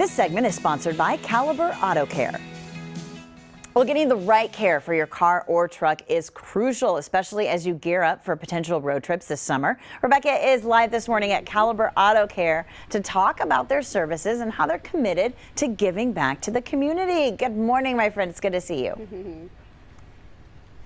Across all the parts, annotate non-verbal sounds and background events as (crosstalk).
This segment is sponsored by Caliber Auto Care. Well, getting the right care for your car or truck is crucial, especially as you gear up for potential road trips this summer. Rebecca is live this morning at Caliber Auto Care to talk about their services and how they're committed to giving back to the community. Good morning, my friend. It's good to see you. (laughs)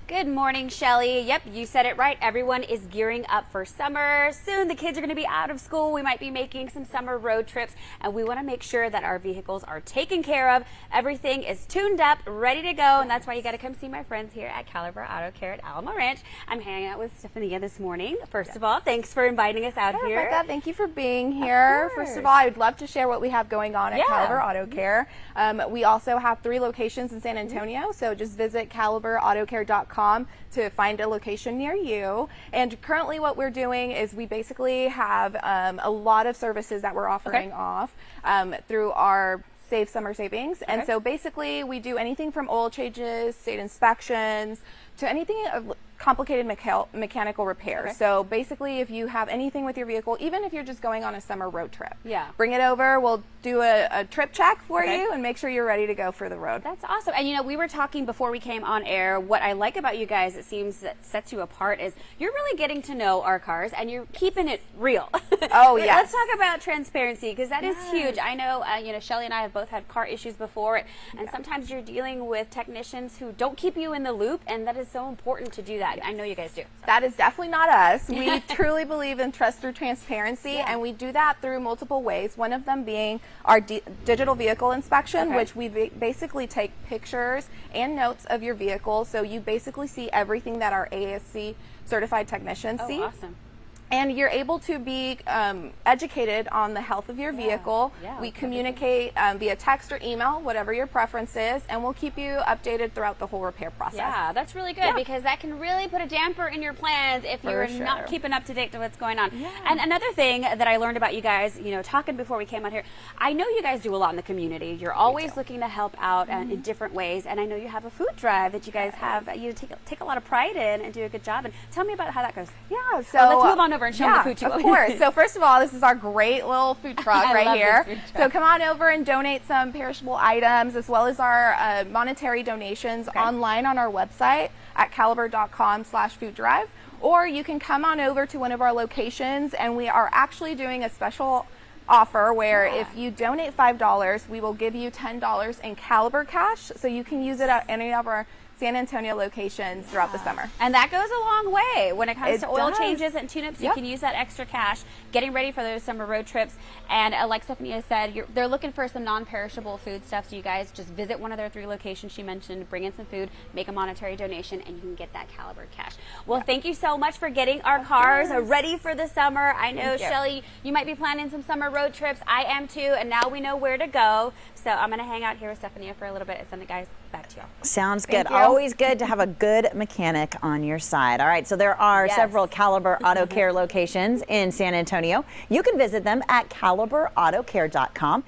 Good morning, Shelly. Yep, you said it right. Everyone is gearing up for summer. Soon the kids are going to be out of school. We might be making some summer road trips, and we want to make sure that our vehicles are taken care of. Everything is tuned up, ready to go, and that's why you got to come see my friends here at Caliber Auto Care at Alamo Ranch. I'm hanging out with Stephania this morning. First of all, thanks for inviting us out Hi, here. Rebecca, thank you for being here. First of all, I would love to share what we have going on at Yeah. Caliber Auto Care. Um, we also have three locations in San Antonio, so just visit caliberautocare.com to find a location near you. And currently, what we're doing is we basically have um, a lot of services that we're offering off um, through our Save Summer Savings. And so basically, we do anything from oil changes, state inspections, to anything of complicated mecha- mechanical repairs. Okay. So basically, if you have anything with your vehicle, even if you're just going on a summer road trip, Yeah. bring it over. We'll do a, a trip check for Okay. you and make sure you're ready to go for the road. That's awesome. And you know, we were talking before we came on air. What I like about you guys, it seems that sets you apart, is you're really getting to know our cars and you're keeping it real. Oh, yeah. (laughs) Let's talk about transparency because that is Yes. huge. I know, uh, you know, Shelly and I have both had car issues before, and sometimes you're dealing with technicians who don't keep you in the loop, and that is so important to do that. I know you guys do. That is definitely not us. We (laughs) truly believe in trust through transparency, Yeah. and we do that through multiple ways. One of them being our di- digital vehicle inspection, Okay. which we ba- basically take pictures and notes of your vehicle, so you basically see everything that our ASE certified technicians Oh, see. awesome. And you're able to be um, educated on the health of your vehicle. yeah, we communicate um, via text or email, whatever your preference is, and we'll keep you updated throughout the whole repair process. Yeah, that's really good Yeah. because that can really put a damper in your plans if you're sure. not keeping up to date to what's going on. Yeah. And another thing that I learned about you guys, you know, talking before we came out here, I know you guys do a lot in the community. You're always looking to help out uh, Mm-hmm. in different ways, and I know you have a food drive that you guys have. uh, You take take a lot of pride in and do a good job. And tell me about how that goes. Yeah, so Well, let's move on over and show 'em the food too. Of course. So (laughs) first of all, this is our great little food (laughs) truck right here. food So come on over and donate some perishable items as well as our uh, monetary donations online on our website at caliber.com/slash food drive, or you can come on over to one of our locations, and we are actually doing a special offer where Yeah. if you donate five dollars, we will give you ten dollars in Caliber cash, so you can use it at any of our San Antonio locations throughout the summer. And that goes a long way when it comes It to oil does. changes and tune-ups. You can use that extra cash getting ready for those summer road trips. And uh, like Stephanie said, you're, they're looking for some non-perishable food stuff. So you guys just visit one of their three locations she mentioned, bring in some food, make a monetary donation, and you can get that caliber cash. Well, thank you so much for getting our cars course. ready for the summer. I know. Shelly, you might be planning some summer road trips. I am too, and now we know where to go. So I'm going to hang out here with Stephanie for a little bit and send the guys back to y'all. Sounds Thank good. you. Always good to have a good mechanic on your side. All right, so there are Yes. several Caliber Auto (laughs) Care locations in San Antonio. You can visit them at caliberautocare.com.